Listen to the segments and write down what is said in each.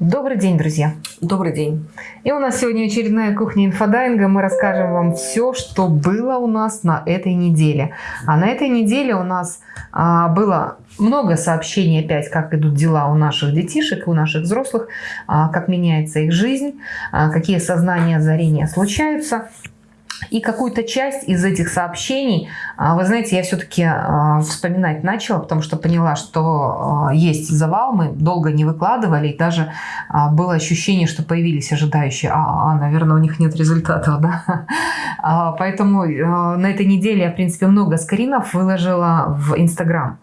Добрый день, друзья! Добрый день! И у нас сегодня очередная кухня инфодайинга. Мы расскажем вам все, что было у нас на этой неделе. А на этой неделе у нас а, было много сообщений опять, как идут дела у наших детишек, у наших взрослых, а, как меняется их жизнь, а, какие сознания, озарения случаются. И какую-то часть из этих сообщений, а, вы знаете, я все-таки а, вспоминать начала, потому что поняла, что а, есть завал, мы долго не выкладывали, и даже было ощущение, что появились ожидающие, а, наверное, у них нет результатов, да. Поэтому на этой неделе я, в принципе, много скринов выложила в Инстаграм.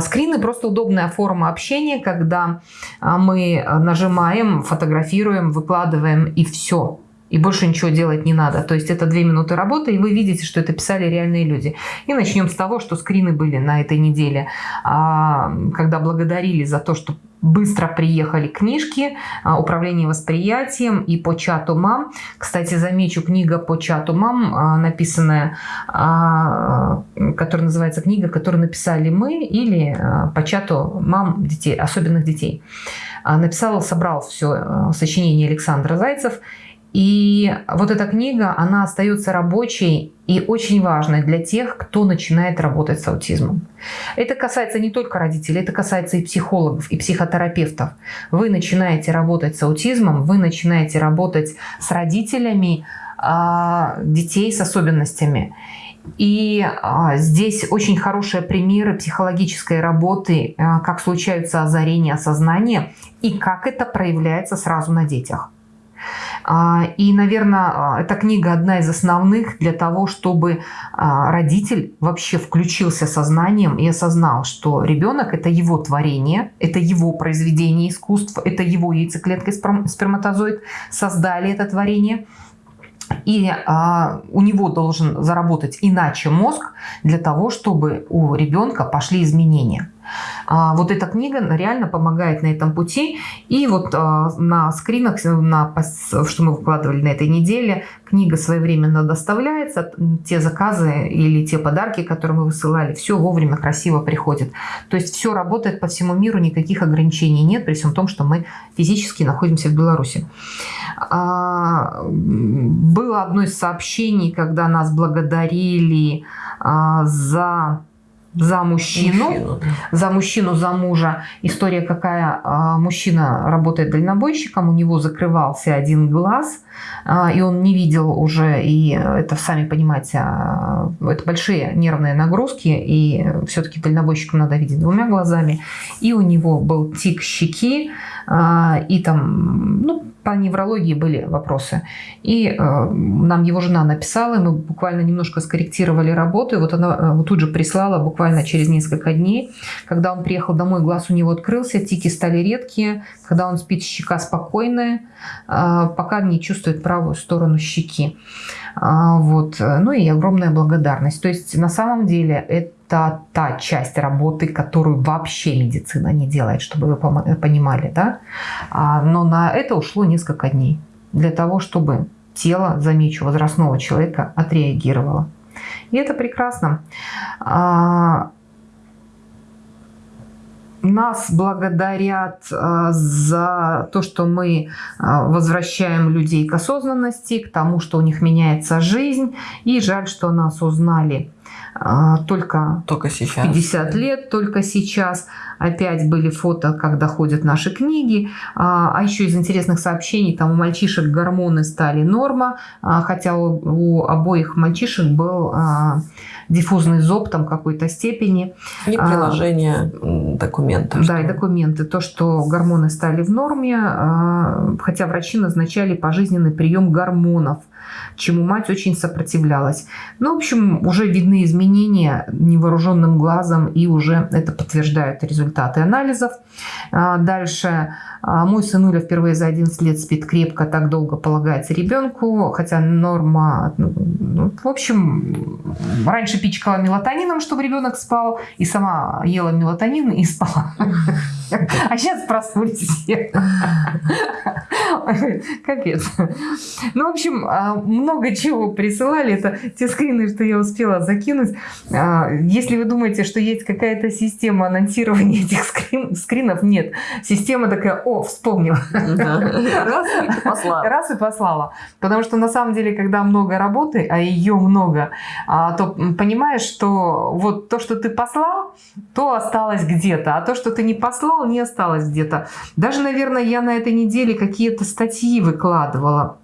Скрины просто удобная форма общения, когда мы нажимаем, фотографируем, выкладываем и все и больше ничего делать не надо. То есть это две минуты работы, и вы видите, что это писали реальные люди. И начнем с того, что скрины были на этой неделе, а, когда благодарили за то, что быстро приехали книжки а, «Управление восприятием» и «По чату мам». Кстати, замечу, книга «По чату мам», а, написанная, которая называется книга, которую написали мы или «По чату мам детей, особенных детей». Написал, собрал все сочинение Александра Зайцев – и вот эта книга, она остается рабочей и очень важной для тех, кто начинает работать с аутизмом. Это касается не только родителей, это касается и психологов, и психотерапевтов. Вы начинаете работать с аутизмом, вы начинаете работать с родителями а, детей с особенностями. И а, здесь очень хорошие примеры психологической работы, а, как случаются озарения сознания и как это проявляется сразу на детях. А, и, наверное, а, эта книга одна из основных для того, чтобы а, родитель вообще включился сознанием и осознал, что ребенок – это его творение, это его произведение искусства, это его яйцеклетка и сперматозоид создали это творение – и а, у него должен заработать иначе мозг для того, чтобы у ребенка пошли изменения. А, вот эта книга реально помогает на этом пути. И вот а, на скринах, на, что мы выкладывали на этой неделе, книга своевременно доставляется, те заказы или те подарки, которые мы высылали, все вовремя красиво приходит. То есть все работает по всему миру, никаких ограничений нет, при всем том, что мы физически находимся в Беларуси. А, было одно из сообщений, когда нас благодарили за за мужчину, мужчину за мужчину, за мужа. История какая? А, мужчина работает дальнобойщиком, у него закрывался один глаз, а, и он не видел уже, и это, сами понимаете, а, это большие нервные нагрузки, и все-таки дальнобойщику надо видеть двумя глазами. И у него был тик щеки, и там, ну, по неврологии были вопросы. И э, нам его жена написала, мы буквально немножко скорректировали работу. И вот она вот тут же прислала буквально через несколько дней. Когда он приехал домой, глаз у него открылся, тики стали редкие. Когда он спит, щека спокойная, э, пока не чувствует правую сторону щеки. Э, вот. Ну и огромная благодарность. То есть на самом деле это это та часть работы, которую вообще медицина не делает, чтобы вы понимали. Да? А, но на это ушло несколько дней для того, чтобы тело, замечу, возрастного человека отреагировало. И это прекрасно. А, нас благодарят а, за то, что мы возвращаем людей к осознанности, к тому, что у них меняется жизнь. И жаль, что нас узнали только, только сейчас. 50 лет, только сейчас. Опять были фото, как доходят наши книги. А, а еще из интересных сообщений, там у мальчишек гормоны стали норма, а, хотя у, у обоих мальчишек был диффузный зоб там какой-то степени. И приложение документов. Да, и документы. То, что гормоны стали в норме, хотя врачи назначали пожизненный прием гормонов – чему мать очень сопротивлялась. Ну, в общем, уже видны изменения невооруженным глазом, и уже это подтверждают результаты анализов. А, дальше. А, мой сынуля впервые за 11 лет спит крепко, так долго полагается ребенку, хотя норма... Ну, ну, в общем, раньше пичкала мелатонином, чтобы ребенок спал, и сама ела мелатонин и спала. А сейчас проснулись все. Капец. Ну, в общем, а, много чего присылали. Это те скрины, что я успела закинуть. А, если вы думаете, что есть какая-то система анонсирования этих скрин, скринов, нет. Система такая о, вспомнила. Раз и послала. Раз и послала. Потому что на самом деле, когда много работы, а ее много, а, то понимаешь, что вот то, что ты послал, то осталось где-то, а то, что ты не послал, не осталось где-то. Даже, наверное, я на этой неделе какие-то статьи выкладывала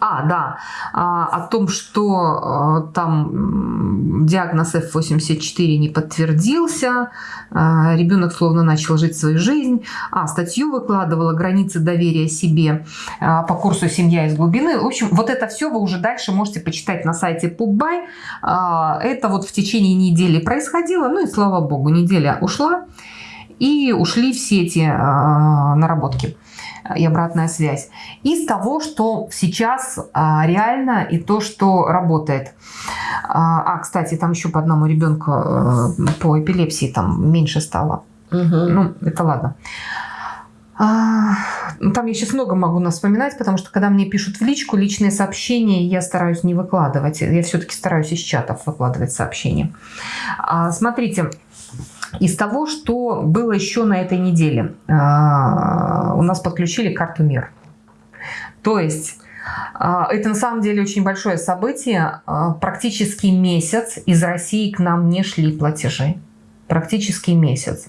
а, да, а, о том, что а, там диагноз F84 не подтвердился, а, ребенок словно начал жить свою жизнь. А, статью выкладывала «Границы доверия себе» а, по курсу «Семья из глубины». В общем, вот это все вы уже дальше можете почитать на сайте PubBuy. А, это вот в течение недели происходило, ну и слава богу, неделя ушла, и ушли все эти а, наработки и обратная связь. Из того, что сейчас а, реально и то, что работает. А, а, кстати, там еще по одному ребенку а, по эпилепсии там меньше стало. Угу. Ну, это ладно. А, ну, там я сейчас много могу нас вспоминать, потому что когда мне пишут в личку личные сообщения, я стараюсь не выкладывать. Я все-таки стараюсь из чатов выкладывать сообщения. Смотрите, из того, что было еще на этой неделе, а, у нас подключили карту МИР. То есть а, это на самом деле очень большое событие. А, практически месяц из России к нам не шли платежи практически месяц.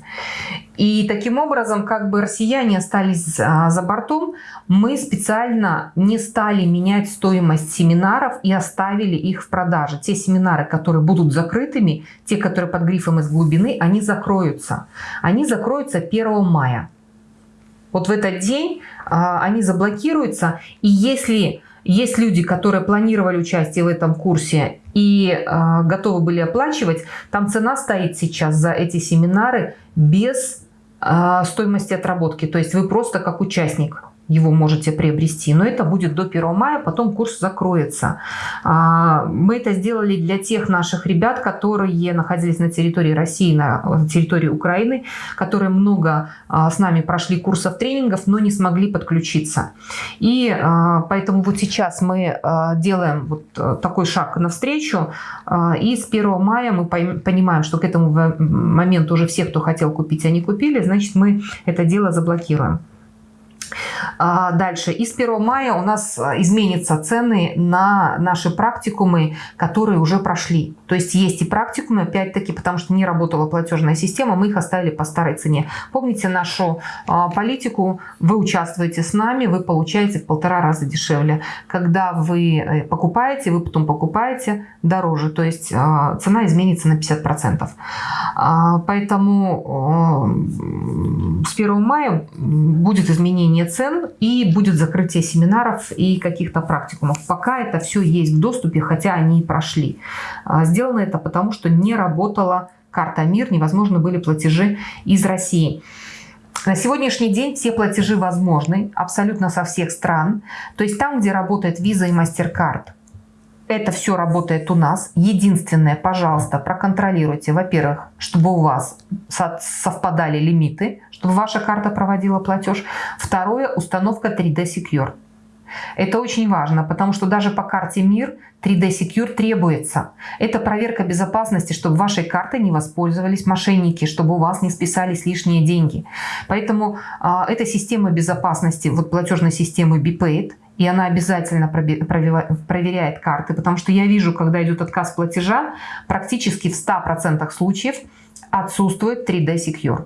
И таким образом, как бы россияне остались а, за бортом, мы специально не стали менять стоимость семинаров и оставили их в продаже. Те семинары, которые будут закрытыми, те, которые под грифом из глубины, они закроются. Они закроются 1 мая. Вот в этот день а, они заблокируются. И если есть люди, которые планировали участие в этом курсе и э, готовы были оплачивать. Там цена стоит сейчас за эти семинары без э, стоимости отработки. То есть вы просто как участник его можете приобрести. Но это будет до 1 мая, потом курс закроется. А, мы это сделали для тех наших ребят, которые находились на территории России, на территории Украины, которые много а, с нами прошли курсов тренингов, но не смогли подключиться. И а, поэтому вот сейчас мы делаем вот такой шаг навстречу. И с 1 мая мы понимаем, что к этому моменту уже все, кто хотел купить, они купили, значит мы это дело заблокируем. А, дальше. И с 1 мая у нас а, изменятся цены на наши практикумы, которые уже прошли. То есть есть и практикумы, опять-таки, потому что не работала платежная система, мы их оставили по старой цене. Помните нашу а, политику? Вы участвуете с нами, вы получаете в полтора раза дешевле. Когда вы э, покупаете, вы потом покупаете дороже. То есть цена изменится на 50%. Поэтому с 1 мая будет изменение цен и будет закрытие семинаров и каких-то практикумов. Пока это все есть в доступе, хотя они и прошли. А, сделано это потому, что не работала карта МИР, невозможно были платежи из России. На сегодняшний день все платежи возможны абсолютно со всех стран. То есть там, где работает Visa и MasterCard, это все работает у нас. Единственное, пожалуйста, проконтролируйте, во-первых, чтобы у вас совпадали лимиты, ваша карта проводила платеж. Второе, установка 3D Secure. Это очень важно, потому что даже по карте МИР 3D Secure требуется. Это проверка безопасности, чтобы вашей картой не воспользовались мошенники, чтобы у вас не списались лишние деньги. Поэтому э, эта система безопасности, вот платежной системы BPaid, и она обязательно проверяет карты, потому что я вижу, когда идет отказ платежа, практически в 100% случаев отсутствует 3D Secure.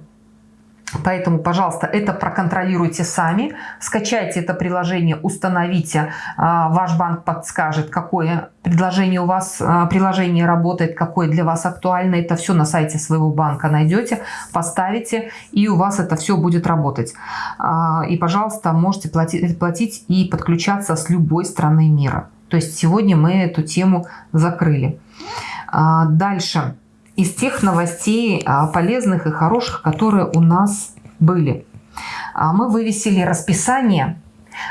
Поэтому, пожалуйста, это проконтролируйте сами, скачайте это приложение, установите, а, ваш банк подскажет, какое предложение у вас, а, приложение работает, какое для вас актуально. Это все на сайте своего банка найдете, поставите, и у вас это все будет работать. А, и, пожалуйста, можете платить, платить и подключаться с любой страны мира. То есть сегодня мы эту тему закрыли. Дальше из тех новостей а, полезных и хороших, которые у нас были. А, мы вывесили расписание.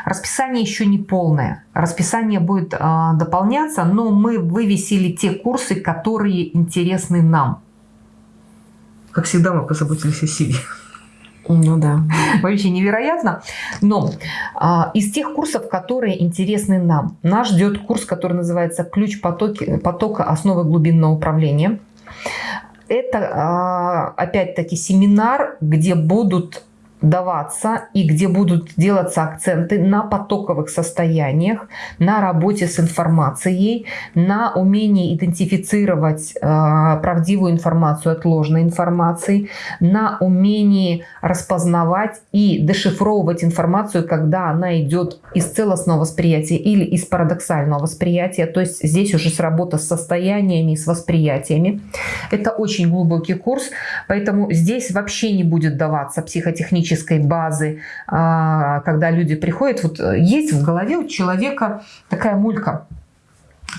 Расписание еще не полное. Расписание будет а, дополняться, но мы вывесили те курсы, которые интересны нам. Как всегда, мы позаботились о себе. Ну да. Вообще невероятно. Но а, из тех курсов, которые интересны нам, нас ждет курс, который называется «Ключ потоки, потока. Основы глубинного управления». Это, а, опять-таки, семинар, где будут даваться и где будут делаться акценты на потоковых состояниях, на работе с информацией, на умении идентифицировать э, правдивую информацию от ложной информации, на умении распознавать и дешифровывать информацию, когда она идет из целостного восприятия или из парадоксального восприятия. То есть здесь уже с работа с состояниями и с восприятиями. Это очень глубокий курс, поэтому здесь вообще не будет даваться психотехнический теоретической базы, а, когда люди приходят, вот э, есть в голове у человека такая мулька,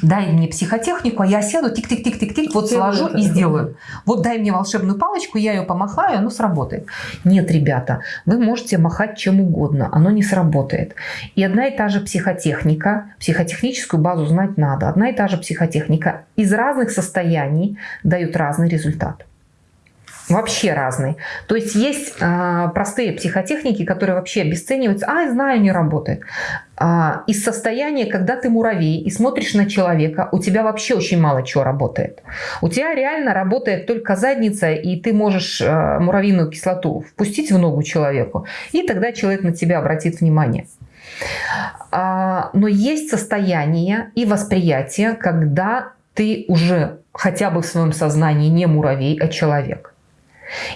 дай мне психотехнику, а я сяду, тик-тик-тик-тик-тик, вот сложу и сделаю. Вот дай мне волшебную палочку, я ее помахаю, оно сработает. Нет, ребята, вы можете махать чем угодно, оно не сработает. И одна и та же психотехника, психотехническую базу знать надо, одна и та же психотехника из разных состояний дают разный результат вообще разный. То есть есть э, простые психотехники, которые вообще обесцениваются. А, знаю, не работает. А, из состояния, когда ты муравей и смотришь на человека, у тебя вообще очень мало чего работает. У тебя реально работает только задница, и ты можешь э, муравьиную кислоту впустить в ногу человеку, и тогда человек на тебя обратит внимание. А, но есть состояние и восприятие, когда ты уже хотя бы в своем сознании не муравей, а человек.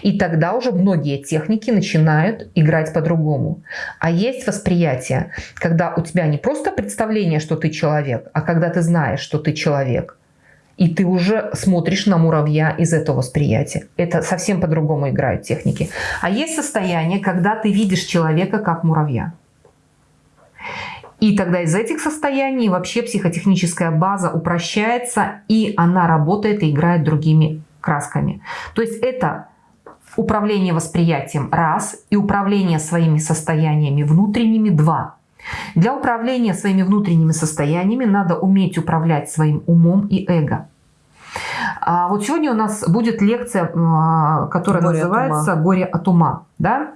И тогда уже многие техники начинают играть по-другому. А есть восприятие, когда у тебя не просто представление, что ты человек, а когда ты знаешь, что ты человек. И ты уже смотришь на муравья из этого восприятия. Это совсем по-другому играют техники. А есть состояние, когда ты видишь человека как муравья. И тогда из этих состояний вообще психотехническая база упрощается, и она работает и играет другими красками. То есть это Управление восприятием – раз, и управление своими состояниями внутренними – два. Для управления своими внутренними состояниями надо уметь управлять своим умом и эго. А вот сегодня у нас будет лекция, а, которая горе называется от «Горе от ума». Да?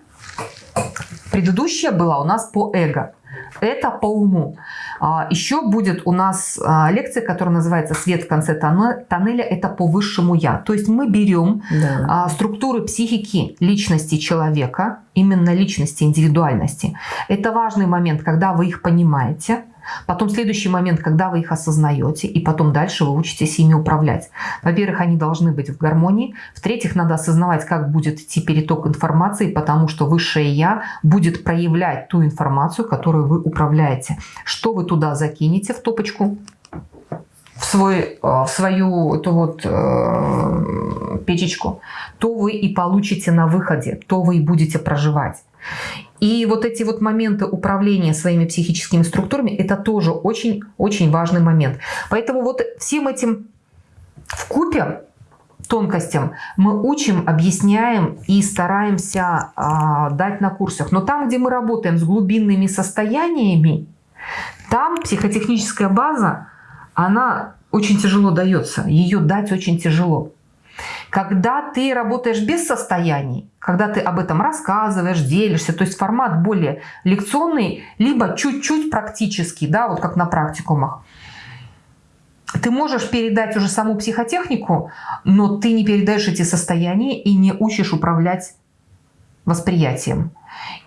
Предыдущая была у нас по эго. Это по уму. А, Еще будет у нас а, лекция, которая называется «Свет в конце тоннеля». Это по высшему «Я». То есть мы берем да. А, структуры психики личности человека, именно личности, индивидуальности. Это важный момент, когда вы их понимаете – Потом следующий момент, когда вы их осознаете, и потом дальше вы учитесь ими управлять. Во-первых, они должны быть в гармонии. В-третьих, надо осознавать, как будет идти переток информации, потому что высшее Я будет проявлять ту информацию, которую вы управляете. Что вы туда закинете в топочку, в, свой, э, в свою эту вот э, печечку, то вы и получите на выходе, то вы и будете проживать. И вот эти вот моменты управления своими психическими структурами, это тоже очень-очень важный момент. Поэтому вот всем этим в купе тонкостям мы учим, объясняем и стараемся э, дать на курсах. Но там, где мы работаем с глубинными состояниями, там психотехническая база, она очень тяжело дается. Ее дать очень тяжело. Когда ты работаешь без состояний, когда ты об этом рассказываешь, делишься, то есть формат более лекционный, либо чуть-чуть практический, да, вот как на практикумах, ты можешь передать уже саму психотехнику, но ты не передаешь эти состояния и не учишь управлять восприятием.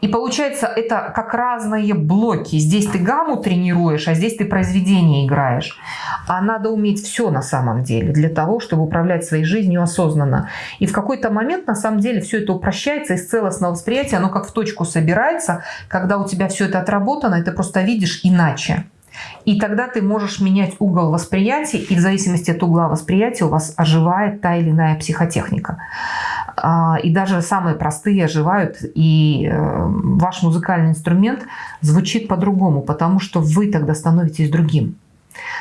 И получается, это как разные блоки. Здесь ты гамму тренируешь, а здесь ты произведение играешь. А надо уметь все на самом деле для того, чтобы управлять своей жизнью осознанно. И в какой-то момент на самом деле все это упрощается из целостного восприятия, оно как в точку собирается, когда у тебя все это отработано, и ты просто видишь иначе. И тогда ты можешь менять угол восприятия, и в зависимости от угла восприятия у вас оживает та или иная психотехника. А, и даже самые простые оживают, и э, ваш музыкальный инструмент звучит по-другому, потому что вы тогда становитесь другим.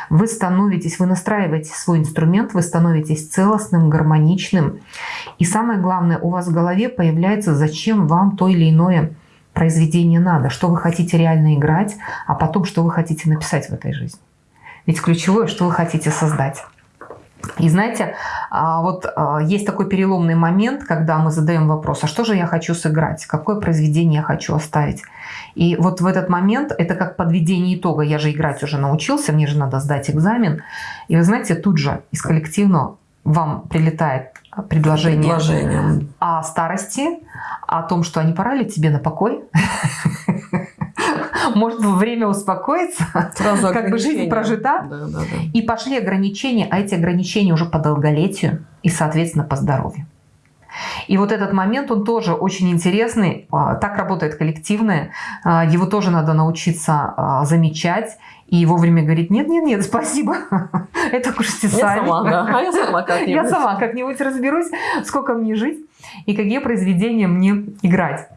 Вы становитесь, вы настраиваете свой инструмент, вы становитесь целостным, гармоничным. И самое главное, у вас в голове появляется, зачем вам то или иное произведение надо, что вы хотите реально играть, а потом, что вы хотите написать в этой жизни. Ведь ключевое, что вы хотите создать. И знаете, а, вот а, есть такой переломный момент, когда мы задаем вопрос, а что же я хочу сыграть, какое произведение я хочу оставить. И вот в этот момент это как подведение итога. Я же играть уже научился, мне же надо сдать экзамен. И вы знаете, тут же из коллективного вам прилетает предложение. О старости, о том, что они пора ли тебе на покой. Может, время успокоиться, Сразу как бы жизнь прожита. Да, да, да. И пошли ограничения, а эти ограничения уже по долголетию и, соответственно, по здоровью. И вот этот момент, он тоже очень интересный. А, Так работает коллективное. А, Его тоже надо научиться а, замечать и вовремя говорить, нет-нет-нет, спасибо, это кушайте Я сами. сама, да. А я сама как-нибудь. Я сама как-нибудь разберусь, сколько мне жить и какие произведения мне играть.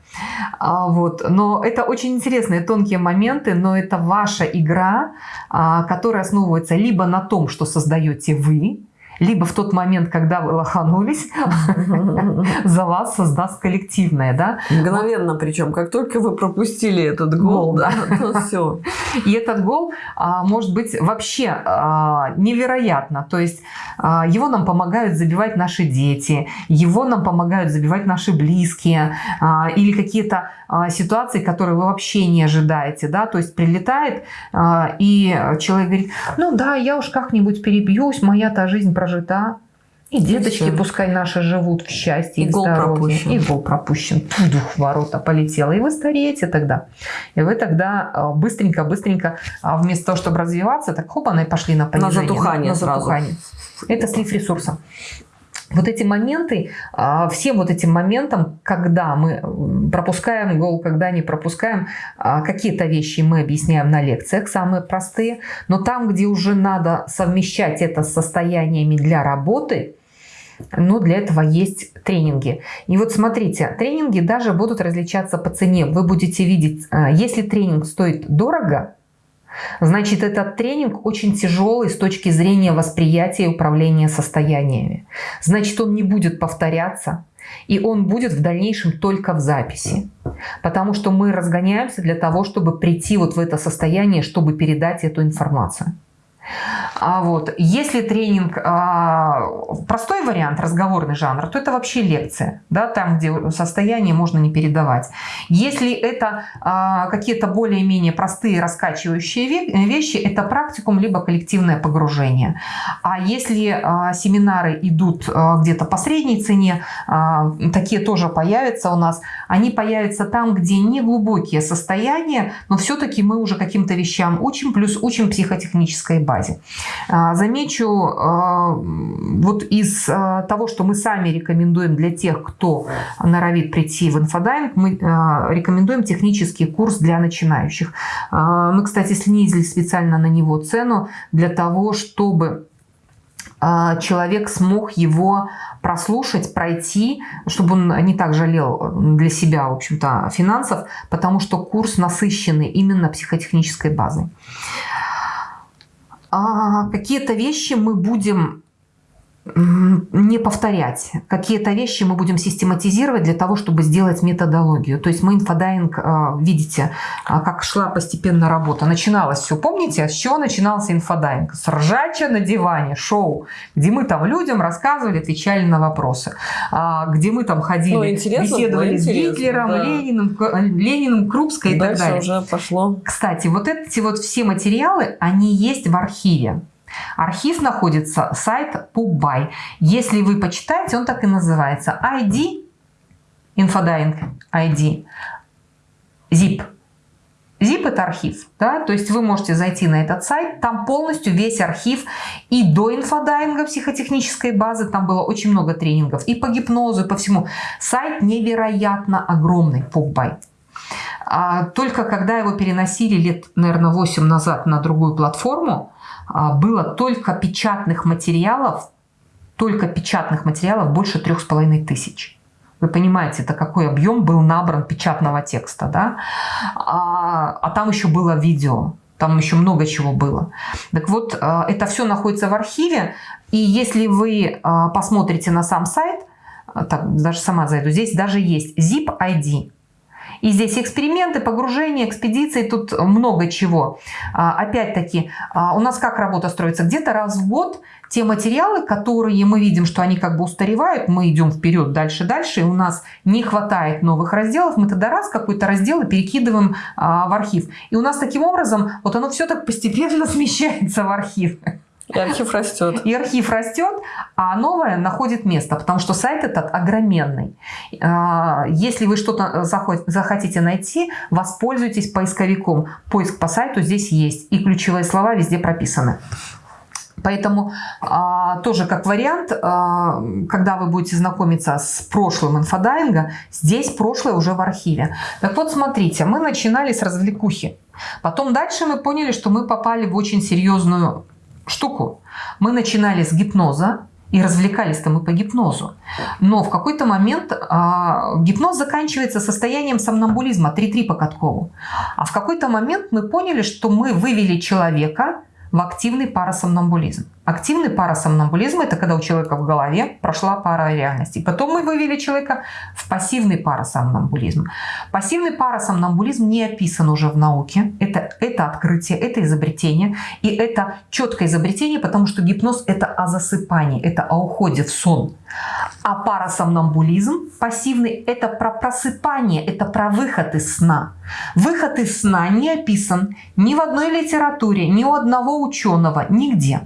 А, Вот. Но это очень интересные тонкие моменты, но это ваша игра, а, которая основывается либо на том, что создаете вы, либо в тот момент, когда вы лоханулись, за вас создаст коллективное, да? Мгновенно причем, как только вы пропустили этот гол, да, то все. И этот гол а, может быть вообще а, невероятно. То есть а, его нам помогают забивать наши дети, его нам помогают забивать наши близкие или какие-то ситуации, которые вы вообще не ожидаете. Да? То есть прилетает, а, и человек говорит, ну да, я уж как-нибудь перебьюсь, моя-то жизнь прожита. И деточки всё. пускай наши живут в счастье и, И в здоровье. пропущен. И гол пропущен. Дух ворота полетела. И вы стареете тогда. И вы тогда а, быстренько-быстренько, а, вместо того, чтобы развиваться, так хоп, она и пошли на понижение. затухание на сразу. затухание. Это слив ресурса. Вот эти моменты, а, всем вот этим моментам, когда мы пропускаем гол, когда не пропускаем, а, какие-то вещи мы объясняем на лекциях, самые простые, но там, где уже надо совмещать это с состояниями для работы, ну, для этого есть тренинги. И вот смотрите, тренинги даже будут различаться по цене. Вы будете видеть, а, если тренинг стоит дорого, значит, этот тренинг очень тяжелый с точки зрения восприятия и управления состояниями. Значит, он не будет повторяться, и он будет в дальнейшем только в записи. Потому что мы разгоняемся для того, чтобы прийти вот в это состояние, чтобы передать эту информацию. А вот, если тренинг а, простой вариант, разговорный жанр, то это вообще лекция, да, там, где состояние можно не передавать. Если это а, какие-то более-менее простые раскачивающие ве- вещи, это практикум либо коллективное погружение. А если а, семинары идут а, где-то по средней цене, а, такие тоже появятся у нас, они появятся там, где не глубокие состояния, но все-таки мы уже каким-то вещам учим, плюс учим психотехнической базе. А, Замечу, а, вот из а, того, что мы сами рекомендуем для тех, кто норовит прийти в инфодайвинг, мы рекомендуем технический курс для начинающих. Мы, кстати, снизили специально на него цену для того, чтобы человек смог его прослушать, пройти, чтобы он не так жалел для себя, в общем-то, финансов, потому что курс насыщенный именно психотехнической базой. А какие-то вещи мы будем не повторять. Какие-то вещи мы будем систематизировать для того, чтобы сделать методологию. То есть мы инфодайвинг, а, видите, а, как шла постепенно работа. Начиналось все, помните, с чего начинался инфодайвинг? С ржача на диване, шоу, где мы там людям рассказывали, отвечали на вопросы. А, Где мы там ходили, Ну, беседовали с Гитлером, да. Лениным, Лениным, Крупской и так Дальше далее. уже пошло. Кстати, вот эти вот все материалы, они есть в архиве. Архив находится, сайт PubBuy. Если вы почитаете, он так и называется. ID, Infodying ID, zip. Zip это архив, да, то есть вы можете зайти на этот сайт, там полностью весь архив и до инфодайинга психотехнической базы, там было очень много тренингов и по гипнозу, и по всему. Сайт невероятно огромный, PubBuy. А Только когда его переносили лет, наверное, 8 назад на другую платформу, было только печатных материалов, только печатных материалов больше трех с половиной тысяч. Вы понимаете, это какой объем был набран печатного текста, да? А, а там еще было видео, там еще много чего было. Так вот, а, это все находится в архиве, и если вы а, посмотрите на сам сайт, а, так, даже сама зайду, здесь даже есть zip ID, и здесь эксперименты, погружения, экспедиции, тут много чего. А, Опять-таки, а, у нас как работа строится? Где-то раз в год те материалы, которые мы видим, что они как бы устаревают, мы идем вперед, дальше, дальше, и у нас не хватает новых разделов, мы тогда раз какой-то раздел и перекидываем а, в архив. И у нас таким образом вот оно все так постепенно смещается в архив. И архив растет. И архив растет, а новое находит место, потому что сайт этот огроменный. А, если вы что-то захотите найти, воспользуйтесь поисковиком. Поиск по сайту здесь есть, и ключевые слова везде прописаны. Поэтому а, тоже как вариант, а, когда вы будете знакомиться с прошлым инфодайинга, здесь прошлое уже в архиве. Так вот, смотрите, мы начинали с развлекухи. Потом дальше мы поняли, что мы попали в очень серьезную штуку. Мы начинали с гипноза, и развлекались-то мы по гипнозу. Но в какой-то момент а, гипноз заканчивается состоянием сомнамбулизма 3-3 по Каткову. А в какой-то момент мы поняли, что мы вывели человека в активный парасомнамбулизм. Активный парасомнамбулизм – это когда у человека в голове прошла пара реальностей. Потом мы вывели человека в пассивный парасомнамбулизм. Пассивный парасомнамбулизм не описан уже в науке. Это, это открытие, это изобретение. И это четкое изобретение, потому что гипноз – это о засыпании, это о уходе в сон. А парасомнамбулизм пассивный – это про просыпание, это про выход из сна. Выход из сна не описан ни в одной литературе, ни у одного ученого, нигде.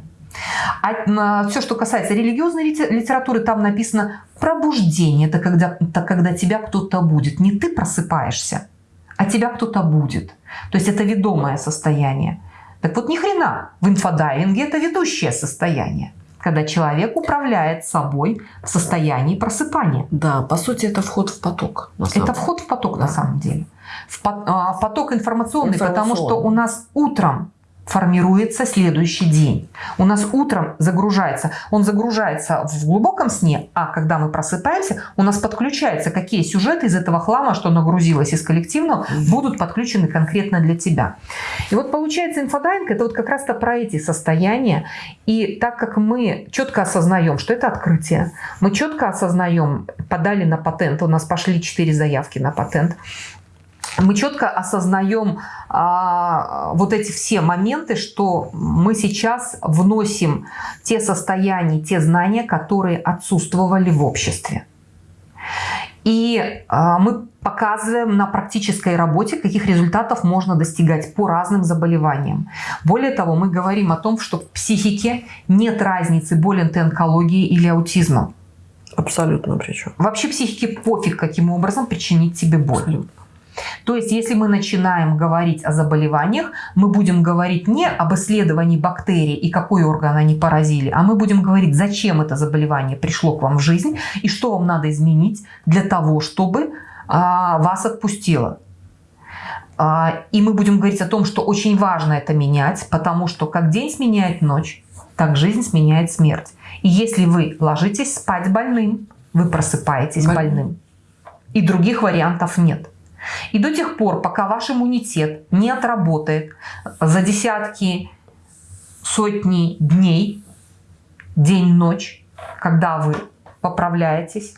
А все, что касается религиозной литературы, там написано пробуждение. Это когда, это когда тебя кто-то будет. Не ты просыпаешься, а тебя кто-то будет. То есть это ведомое состояние. Так вот, ни хрена, в инфодайинге это ведущее состояние когда человек управляет собой в состоянии просыпания. Да, по сути, это вход в поток. Это вход в поток да. на самом деле. В а, поток информационный, информационный, потому что у нас утром формируется следующий день. У нас утром загружается, он загружается в глубоком сне, а когда мы просыпаемся, у нас подключаются, какие сюжеты из этого хлама, что нагрузилось из коллективного, будут подключены конкретно для тебя. И вот получается инфодайинг, это вот как раз-то про эти состояния. И так как мы четко осознаем, что это открытие, мы четко осознаем, подали на патент, у нас пошли 4 заявки на патент, мы четко осознаем а, вот эти все моменты, что мы сейчас вносим те состояния, те знания, которые отсутствовали в обществе. И а, мы показываем на практической работе, каких результатов можно достигать по разным заболеваниям. Более того, мы говорим о том, что в психике нет разницы, болен ты онкологией или аутизмом. Абсолютно причем. Вообще психике пофиг, каким образом причинить тебе боль. Абсолютно. То есть, если мы начинаем говорить о заболеваниях, мы будем говорить не об исследовании бактерий и какой орган они поразили, а мы будем говорить, зачем это заболевание пришло к вам в жизнь и что вам надо изменить для того, чтобы а, вас отпустило. А, и мы будем говорить о том, что очень важно это менять, потому что как день сменяет ночь, так жизнь сменяет смерть. И если вы ложитесь спать больным, вы просыпаетесь Боль... больным. И других вариантов нет. И до тех пор, пока ваш иммунитет не отработает за десятки, сотни дней, день-ночь, когда вы поправляетесь,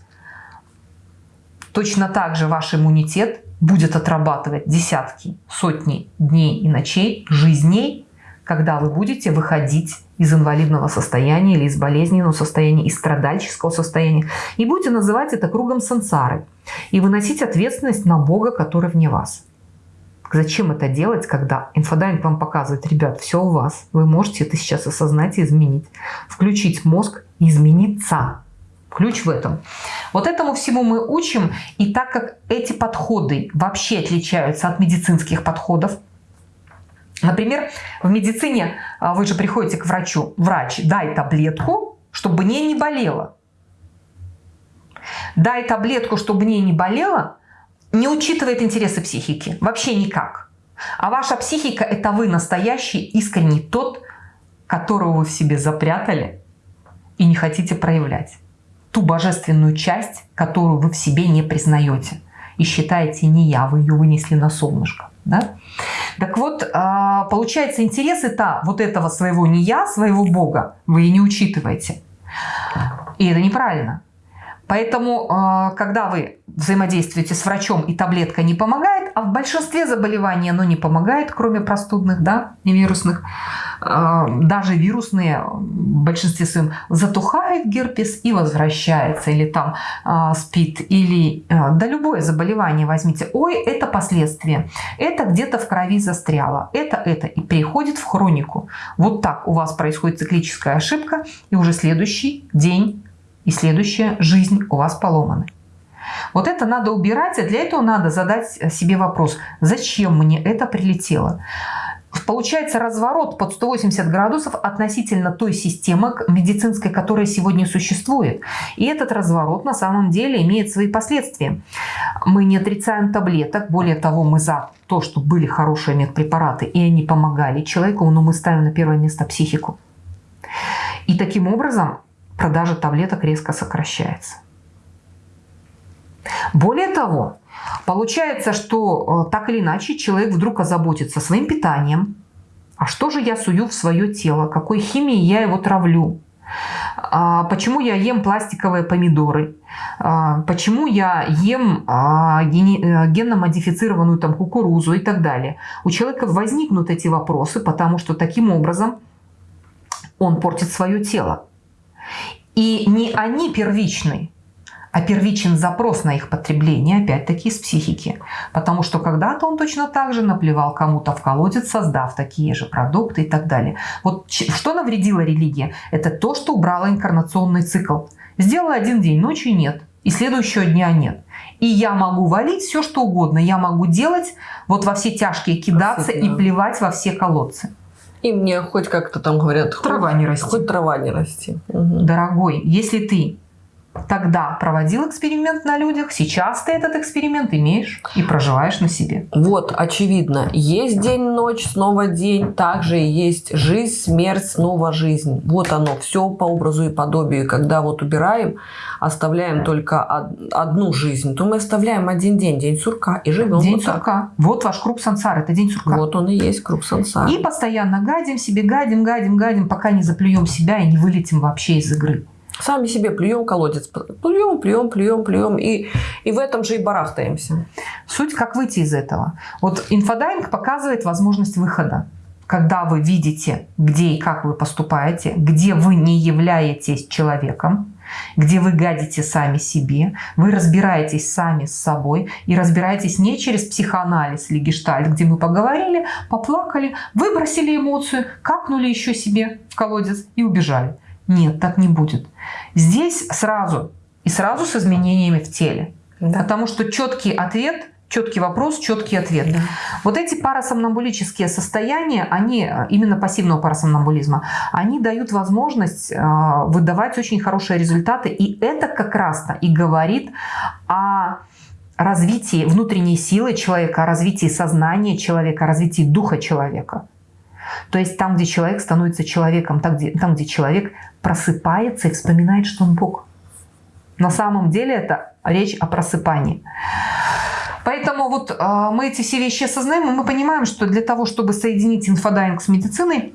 точно так же ваш иммунитет будет отрабатывать десятки, сотни дней и ночей, жизней, когда вы будете выходить из инвалидного состояния или из болезненного состояния, из страдальческого состояния. И будете называть это кругом сансары. И выносить ответственность на Бога, который вне вас. Зачем это делать, когда инфодайинг вам показывает, ребят, все у вас, вы можете это сейчас осознать и изменить. Включить мозг и измениться. Ключ в этом. Вот этому всему мы учим. И так как эти подходы вообще отличаются от медицинских подходов, Например, в медицине а, вы же приходите к врачу, врач, дай таблетку, чтобы мне не болело. Дай таблетку, чтобы мне не болело, не учитывает интересы психики. Вообще никак. А ваша психика – это вы настоящий, искренний тот, которого вы в себе запрятали и не хотите проявлять. Ту божественную часть, которую вы в себе не признаете. И считаете не я, вы ее вынесли на солнышко. Да? Так вот, а, получается, интересы-то вот этого своего не я, своего Бога, вы и не учитываете. И это неправильно. Поэтому, э, когда вы взаимодействуете с врачом и таблетка не помогает, а в большинстве заболеваний оно не помогает, кроме простудных, да, не вирусных, даже вирусные в большинстве своем затухает герпес и возвращается, или там э, спит, или да любое заболевание возьмите. Ой, это последствия, это где-то в крови застряло, это, это, и переходит в хронику. Вот так у вас происходит циклическая ошибка, и уже следующий день и следующая жизнь у вас поломаны. Вот это надо убирать, и для этого надо задать себе вопрос, зачем мне это прилетело? Получается разворот под 180 градусов относительно той системы медицинской, которая сегодня существует. И этот разворот на самом деле имеет свои последствия. Мы не отрицаем таблеток, более того, мы за то, что были хорошие медпрепараты, и они помогали человеку, но мы ставим на первое место психику. И таким образом продажа таблеток резко сокращается. Более того, получается, что э, так или иначе человек вдруг озаботится своим питанием. А что же я сую в свое тело? Какой химией я его травлю? А почему я ем пластиковые помидоры? А почему я ем а, э, генно-модифицированную там кукурузу и так далее? У человека возникнут эти вопросы, потому что таким образом он портит свое тело. И не они первичны, а первичен запрос на их потребление, опять-таки, из психики. Потому что когда-то он точно так же наплевал кому-то в колодец, создав такие же продукты и так далее. Вот что навредила религия? Это то, что убрала инкарнационный цикл. Сделала один день, ночи нет. И следующего дня нет. И я могу валить все, что угодно. Я могу делать вот во все тяжкие кидаться и плевать во все колодцы. И мне хоть как-то там говорят, трава не расти. Хоть трава не расти. Угу. Дорогой, если ты тогда проводил эксперимент на людях, сейчас ты этот эксперимент имеешь и проживаешь на себе. Вот, очевидно, есть день-ночь, снова день, также есть жизнь, смерть, снова жизнь. Вот оно, все по образу и подобию. Когда вот убираем, оставляем только одну жизнь, то мы оставляем один день, день сурка, и живем День вот сурка. Так. Вот ваш круг сансар, это день сурка. Вот он и есть круг сансара. И постоянно гадим себе, гадим, гадим, гадим, пока не заплюем себя и не вылетим вообще из игры. Сами себе плюем колодец. Плюем, плюем, плюем, плюем. И, и в этом же и барахтаемся. Суть, как выйти из этого. Вот инфодайинг показывает возможность выхода. Когда вы видите, где и как вы поступаете, где вы не являетесь человеком, где вы гадите сами себе, вы разбираетесь сами с собой и разбираетесь не через психоанализ или гештальт, где мы поговорили, поплакали, выбросили эмоцию, какнули еще себе в колодец и убежали. Нет, так не будет. Здесь сразу и сразу с изменениями в теле. Да. Потому что четкий ответ, четкий вопрос, четкий ответ. Да. Вот эти парасомнамбулические состояния, они, именно пассивного парасомнамбулизма, они дают возможность э, выдавать очень хорошие результаты. И это как раз-то и говорит о развитии внутренней силы человека, о развитии сознания человека, о развитии духа человека. То есть там, где человек становится человеком, там где, там, где человек просыпается и вспоминает, что он Бог. На самом деле это речь о просыпании. Поэтому вот э, мы эти все вещи осознаем, и мы понимаем, что для того, чтобы соединить инфодайинг с медициной,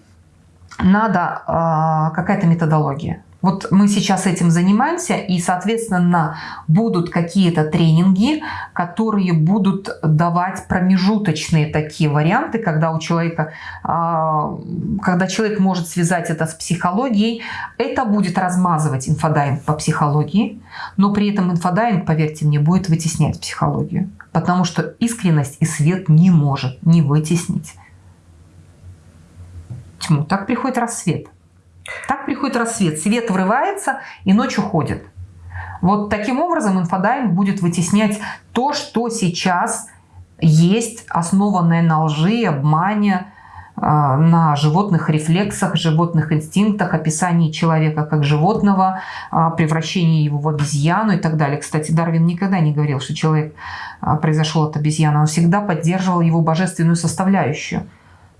надо э, какая-то методология. Вот мы сейчас этим занимаемся, и, соответственно, будут какие-то тренинги, которые будут давать промежуточные такие варианты, когда у человека, а, когда человек может связать это с психологией. Это будет размазывать инфодайинг по психологии, но при этом инфодайинг, поверьте мне, будет вытеснять психологию, потому что искренность и свет не может не вытеснить тьму. Так приходит рассвет. Так приходит рассвет, свет врывается и ночь уходит. Вот таким образом инфодайинг будет вытеснять то, что сейчас есть, основанное на лжи, обмане, а, на животных рефлексах, животных инстинктах, описании человека как животного, а, превращении его в обезьяну и так далее. Кстати, Дарвин никогда не говорил, что человек а, произошел от обезьяны. Он всегда поддерживал его божественную составляющую.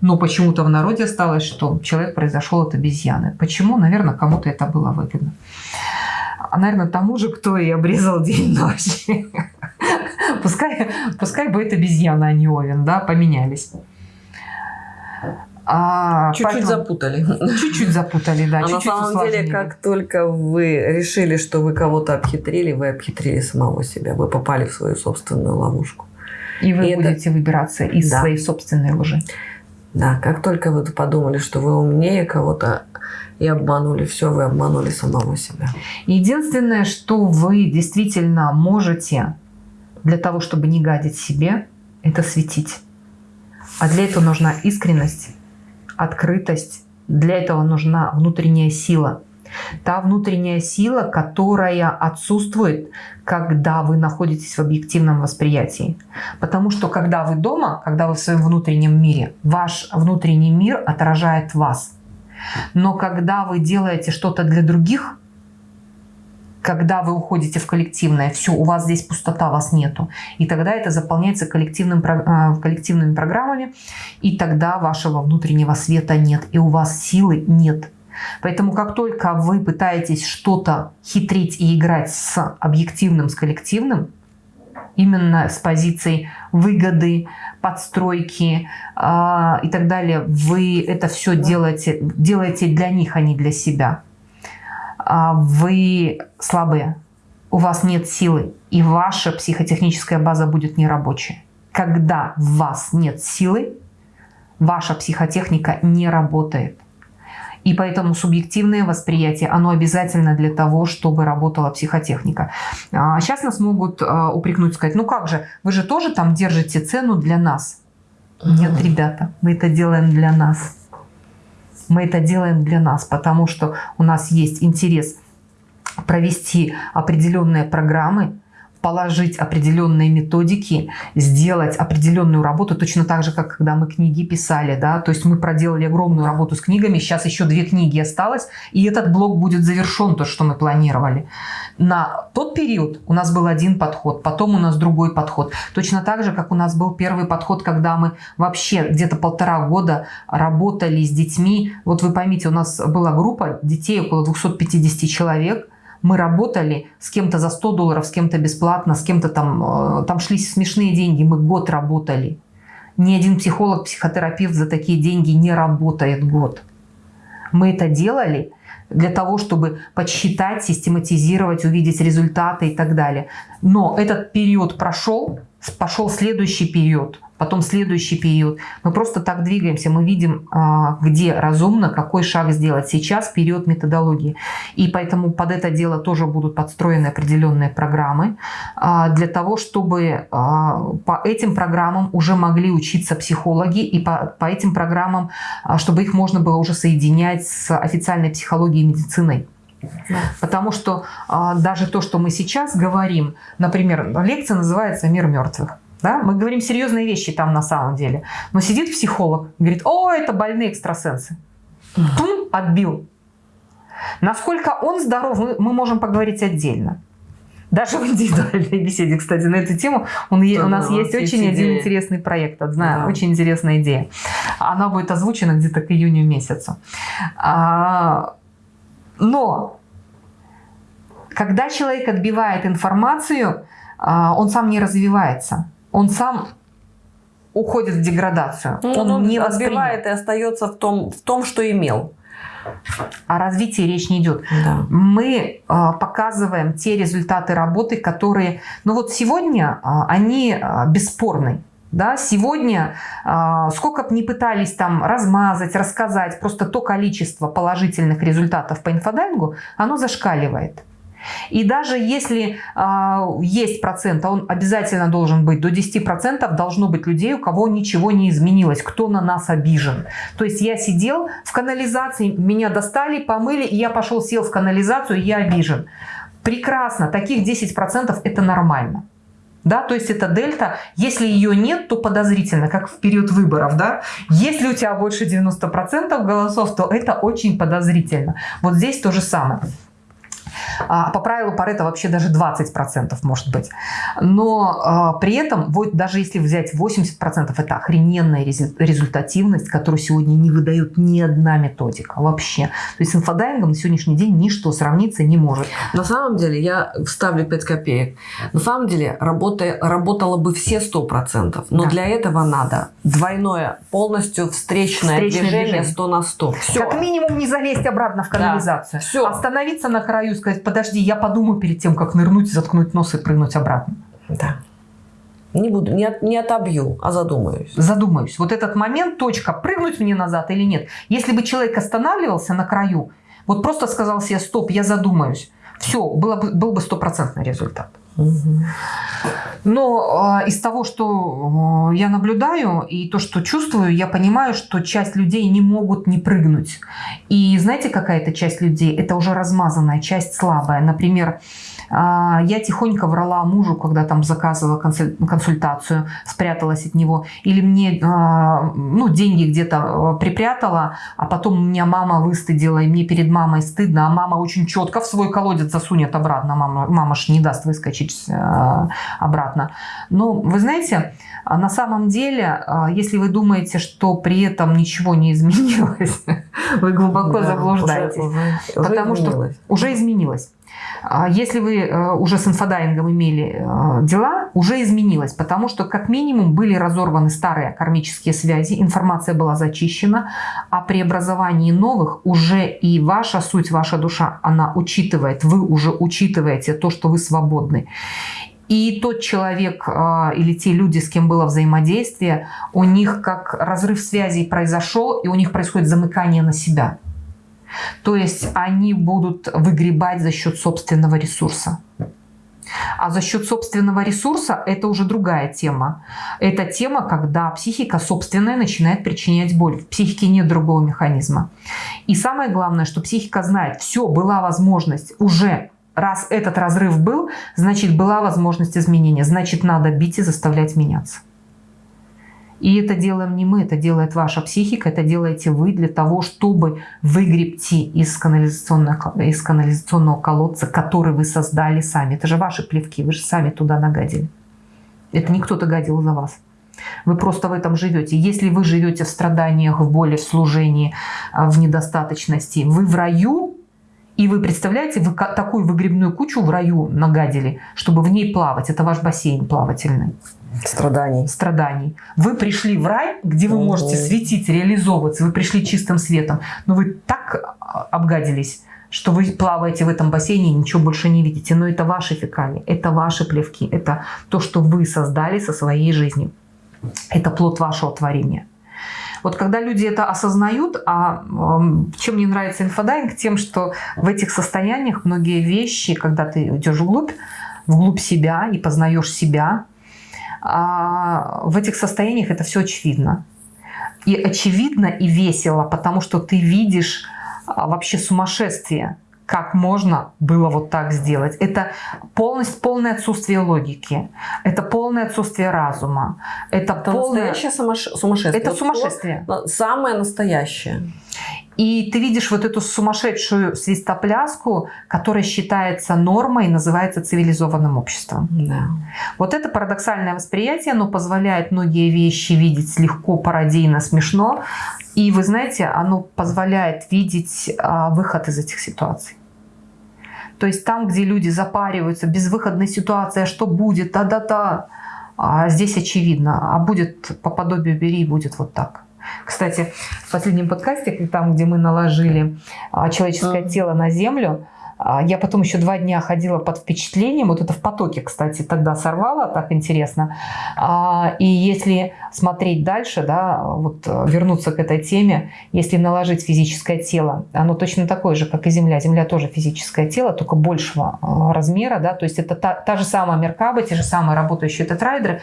Но почему-то в народе осталось, что человек произошел от обезьяны. Почему? Наверное, кому-то это было выгодно. А, наверное, тому же, кто и обрезал день-ночь. Пускай, пускай будет обезьяна, а не овен, да, поменялись. А, чуть-чуть поэтому... запутали. Чуть-чуть запутали, да. А чуть-чуть на самом усложнили. деле, как только вы решили, что вы кого-то обхитрили, вы обхитрили самого себя. Вы попали в свою собственную ловушку. И вы и будете это... выбираться из да. своей собственной лжи. Да, как только вы подумали, что вы умнее кого-то и обманули все, вы обманули самого себя. Единственное, что вы действительно можете для того, чтобы не гадить себе, это светить. А для этого нужна искренность, открытость. Для этого нужна внутренняя сила. Та внутренняя сила, которая отсутствует, когда вы находитесь в объективном восприятии. Потому что когда вы дома, когда вы в своем внутреннем мире, ваш внутренний мир отражает вас. Но когда вы делаете что-то для других, когда вы уходите в коллективное, все, у вас здесь пустота, вас нету. И тогда это заполняется коллективным, а, коллективными программами, и тогда вашего внутреннего света нет, и у вас силы нет. Поэтому как только вы пытаетесь что-то хитрить и играть с объективным, с коллективным, именно с позицией выгоды, подстройки э, и так далее, вы это все делаете, делаете для них, а не для себя. А вы слабые, у вас нет силы, и ваша психотехническая база будет нерабочая. Когда в вас нет силы, ваша психотехника не работает. И поэтому субъективное восприятие, оно обязательно для того, чтобы работала психотехника. Сейчас а, нас могут а, упрекнуть, сказать, ну как же, вы же тоже там держите цену для нас. Нет, ребята, мы это делаем для нас. Мы это делаем для нас, потому что у нас есть интерес провести определенные программы, положить определенные методики, сделать определенную работу, точно так же, как когда мы книги писали, да, то есть мы проделали огромную работу с книгами, сейчас еще две книги осталось, и этот блок будет завершен, то, что мы планировали. На тот период у нас был один подход, потом у нас другой подход. Точно так же, как у нас был первый подход, когда мы вообще где-то полтора года работали с детьми. Вот вы поймите, у нас была группа детей, около 250 человек, мы работали с кем-то за 100 долларов, с кем-то бесплатно, с кем-то там, э, там шли смешные деньги, мы год работали. Ни один психолог, психотерапевт за такие деньги не работает год. Мы это делали для того, чтобы подсчитать, систематизировать, увидеть результаты и так далее. Но этот период прошел, пошел следующий период – потом следующий период. Мы просто так двигаемся, мы видим, а, где разумно, какой шаг сделать. Сейчас период методологии. И поэтому под это дело тоже будут подстроены определенные программы а, для того, чтобы а, по этим программам уже могли учиться психологи и по, по этим программам, чтобы их можно было уже соединять с официальной психологией и медициной. Потому что даже то, что мы сейчас говорим, например, лекция называется «Мир мертвых». Да? Мы говорим серьезные вещи там на самом деле. Но сидит психолог, говорит, о, это больные экстрасенсы. Тум, отбил. Насколько он здоров, мы можем поговорить отдельно. Даже в индивидуальной беседе, кстати, на эту тему он, да, у нас есть очень идеи. один интересный проект, одна да. очень интересная идея. Она будет озвучена где-то к июню месяцу. А, но когда человек отбивает информацию, а, он сам не развивается он сам уходит в деградацию. Ну, он, он не отбивает и остается в том, в том, что имел. О развитии речь не идет. Да. Мы э, показываем те результаты работы, которые, ну вот сегодня э, они э, бесспорны. Да, сегодня, э, сколько бы ни пытались там размазать, рассказать, просто то количество положительных результатов по инфодайингу, оно зашкаливает. И даже если э, есть процент, а он обязательно должен быть, до 10% должно быть людей, у кого ничего не изменилось, кто на нас обижен. То есть я сидел в канализации, меня достали, помыли, и я пошел, сел в канализацию, я обижен. Прекрасно, таких 10% это нормально. Да, то есть это дельта, если ее нет, то подозрительно, как в период выборов, да. Если у тебя больше 90% голосов, то это очень подозрительно. Вот здесь то же самое. А, по правилу Парета вообще даже 20% может быть. Но а, при этом, вот, даже если взять 80%, это охрененная результативность, которую сегодня не выдает ни одна методика вообще. То есть с инфодайингом на сегодняшний день ничто сравниться не может. На самом деле, я вставлю 5 копеек. На самом деле, работа, работало бы все 100%, но да. для этого надо двойное, полностью встречное, встречное движение, движение 100 на 100. Все. Как минимум не залезть обратно в канализацию. Да. Все. Остановиться на краю и сказать, подожди, я подумаю перед тем, как нырнуть, заткнуть нос и прыгнуть обратно. Да. Не буду, не, от, не отобью, а задумаюсь. Задумаюсь. Вот этот момент, точка, прыгнуть мне назад или нет. Если бы человек останавливался на краю, вот просто сказал себе, стоп, я задумаюсь, все, было бы, был бы стопроцентный результат. Но э, из того, что э, я наблюдаю и то, что чувствую, я понимаю, что часть людей не могут не прыгнуть. И знаете, какая это часть людей? Это уже размазанная часть слабая. Например, а, я тихонько врала мужу, когда там заказывала консультацию, спряталась от него. Или мне а, ну, деньги где-то а, припрятала, а потом у меня мама выстыдила, и мне перед мамой стыдно, а мама очень четко в свой колодец засунет обратно. Мама, мама ж не даст выскочить обратно. Но вы знаете, на самом деле, если вы думаете, что при этом ничего не изменилось, вы глубоко да, заблуждаетесь. Уже, уже, потому уже что уже изменилось. А если вы э, уже с инфодайингом имели э, дела, уже изменилось, потому что как минимум были разорваны старые кармические связи, информация была зачищена, а при образовании новых уже и ваша суть, ваша душа, она учитывает, вы уже учитываете то, что вы свободны. И тот человек э, или те люди, с кем было взаимодействие, у них как разрыв связей произошел, и у них происходит замыкание на себя. То есть они будут выгребать за счет собственного ресурса. А за счет собственного ресурса это уже другая тема. Это тема, когда психика собственная начинает причинять боль. В психике нет другого механизма. И самое главное, что психика знает, все, была возможность уже раз этот разрыв был, значит была возможность изменения, значит надо бить и заставлять меняться. И это делаем не мы, это делает ваша психика, это делаете вы для того, чтобы выгребти из канализационного, из канализационного колодца, который вы создали сами. Это же ваши плевки, вы же сами туда нагадили. Это не кто-то гадил за вас. Вы просто в этом живете. Если вы живете в страданиях, в боли, в служении, а, в недостаточности, вы в раю, и вы представляете, вы такую выгребную кучу в раю нагадили, чтобы в ней плавать. Это ваш бассейн плавательный. Страданий. Страданий. Вы пришли в рай, где вы можете светить, реализовываться, вы пришли чистым светом, но вы так а, обгадились, что вы плаваете в этом бассейне и ничего больше не видите. Но это ваши фекалии, это ваши плевки, это то, что вы создали со своей жизнью. Это плод вашего творения. Вот когда люди это осознают, а чем мне нравится инфодайинг, тем, что в этих состояниях многие вещи, когда ты идешь вглубь, вглубь себя и познаешь себя, а в этих состояниях это все очевидно. И очевидно, и весело, потому что ты видишь а, вообще сумасшествие, как можно было вот так сделать. Это полностью, полное отсутствие логики, это полное отсутствие разума, это, это полное... настоящее сумасшествие. Это сумасшествие. Самое настоящее. И ты видишь вот эту сумасшедшую свистопляску, которая считается нормой и называется цивилизованным обществом. Да. Вот это парадоксальное восприятие, оно позволяет многие вещи видеть легко, пародийно, смешно. И вы знаете, оно позволяет видеть а, выход из этих ситуаций. То есть там, где люди запариваются, безвыходной ситуации, а что будет, та-да-та, а здесь очевидно, а будет по подобию бери, будет вот так. Кстати, в последнем подкасте, там, где мы наложили а, человеческое тело на землю, а, я потом еще два дня ходила под впечатлением. Вот это в потоке, кстати, тогда сорвала, так интересно. А, и если смотреть дальше, да, вот э, вернуться к этой теме, если наложить физическое тело, оно точно такое же, как и Земля. Земля тоже физическое тело, только большего э, размера, да, то есть это та, та же самая Меркаба, те же самые работающие тетрайдеры,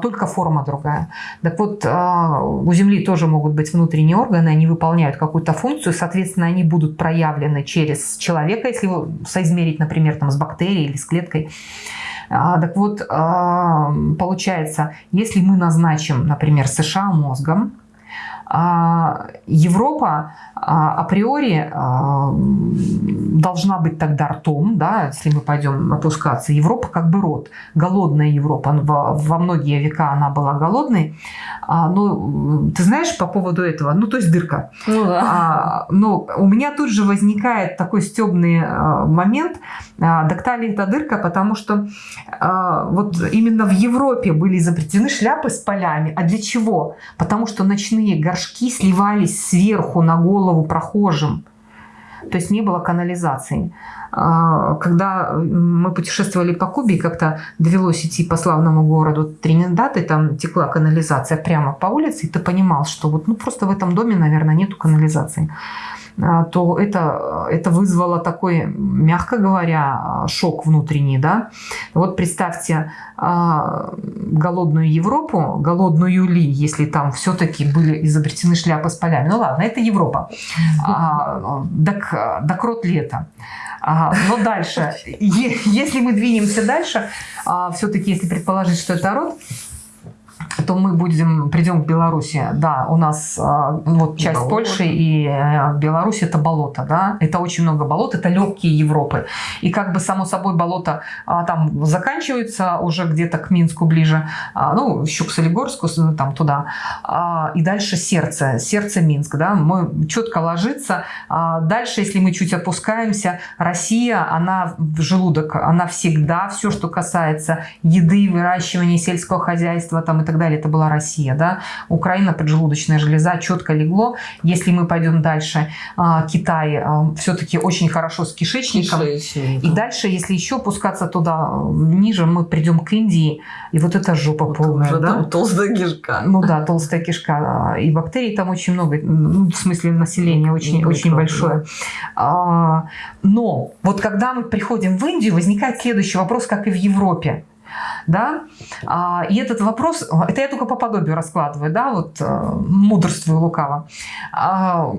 только форма другая. Так вот, у Земли тоже могут быть внутренние органы, они выполняют какую-то функцию, соответственно, они будут проявлены через человека, если соизмерить, например, там, с бактерией или с клеткой. А, так вот, а, получается, если мы назначим, например, США мозгом, Европа а, априори а, должна быть тогда ртом, да, если мы пойдем опускаться. Европа как бы рот, голодная Европа. Во, многие века она была голодной. Но ты знаешь по поводу этого? Ну, то есть дырка. Ну, да. Но у меня тут же возникает такой стебный момент. Доктали это дырка, потому что вот именно в Европе были изобретены шляпы с полями. А для чего? Потому что ночные горшки сливались сверху на голову прохожим. То есть не было канализации. А, когда мы путешествовали по Кубе, как-то довелось идти по славному городу Тринидад, и там текла канализация прямо по улице, и ты понимал, что вот ну, просто в этом доме, наверное, нету канализации. А, то это, это вызвало такой, мягко говоря, шок внутренний. Да? Вот представьте а, голодную Европу, голодную ли, если там все-таки были изобретены шляпы с полями. Ну ладно, это Европа. А, так, так рот ли это? Ага, но дальше, если мы двинемся дальше, все-таки если предположить, что это род, то мы будем, придем к Беларуси. Да, у нас а, вот часть болото. Польши и э, Беларусь это болото, да, это очень много болот, это легкие Европы. И как бы само собой болото а, там заканчивается уже где-то к Минску ближе, а, ну, еще к Солигорску, там туда, и дальше сердце, сердце Минск, да, мы четко ложится. Дальше, если мы чуть опускаемся, Россия, она в желудок, она всегда, все, что касается еды, выращивания сельского хозяйства там и так далее, далее, это была Россия, да, Украина, поджелудочная железа, четко легло. Если мы пойдем дальше, а, Китай а, все-таки очень хорошо с кишечником. Кишечник. И дальше, если еще опускаться туда ниже, мы придем к Индии, и вот эта жопа вот полная, уже да? Там толстая кишка. Ну да, толстая кишка. И бактерий там очень много, ну, в смысле населения очень, очень большое. А, но вот когда мы приходим в Индию, возникает следующий вопрос, как и в Европе да, а, и этот вопрос, это я только по подобию раскладываю, да, вот э, мудрствую лукаво. А,